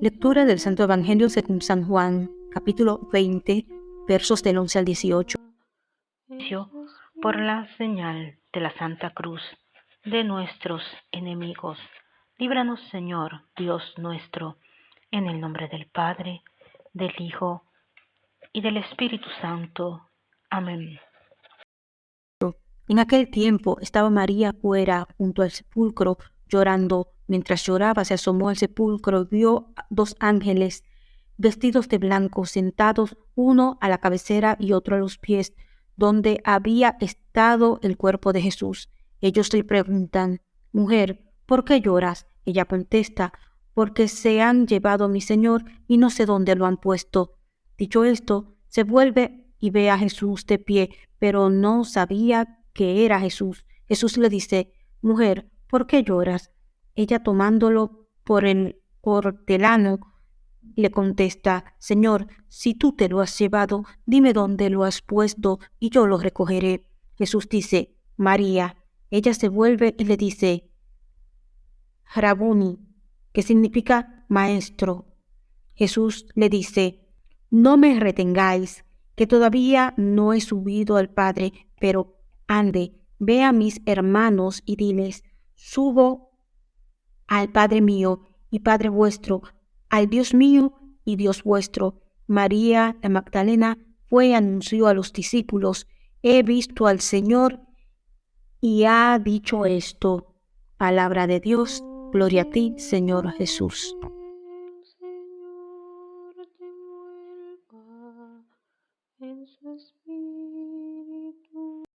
Lectura del Santo Evangelio según San Juan, capítulo 20, versos del 11 al 18. Por la señal de la Santa Cruz de nuestros enemigos, líbranos Señor, Dios nuestro, en el nombre del Padre, del Hijo y del Espíritu Santo. Amén. En aquel tiempo estaba María fuera junto al sepulcro llorando. Mientras lloraba se asomó al sepulcro y vio dos ángeles vestidos de blanco sentados uno a la cabecera y otro a los pies, donde había estado el cuerpo de Jesús. Ellos le preguntan, Mujer, ¿por qué lloras? Ella contesta, porque se han llevado mi Señor y no sé dónde lo han puesto. Dicho esto, se vuelve y ve a Jesús de pie, pero no sabía que era Jesús. Jesús le dice, Mujer, ¿por qué lloras? Ella tomándolo por el hortelano, le contesta, Señor, si tú te lo has llevado, dime dónde lo has puesto y yo lo recogeré. Jesús dice, María. Ella se vuelve y le dice, Rabuni, que significa maestro. Jesús le dice, No me retengáis, que todavía no he subido al Padre, pero ande, ve a mis hermanos y diles, subo al Padre mío y Padre vuestro, al Dios mío y Dios vuestro. María la Magdalena fue y anunció a los discípulos, he visto al Señor y ha dicho esto. Palabra de Dios, gloria a ti, Señor Jesús.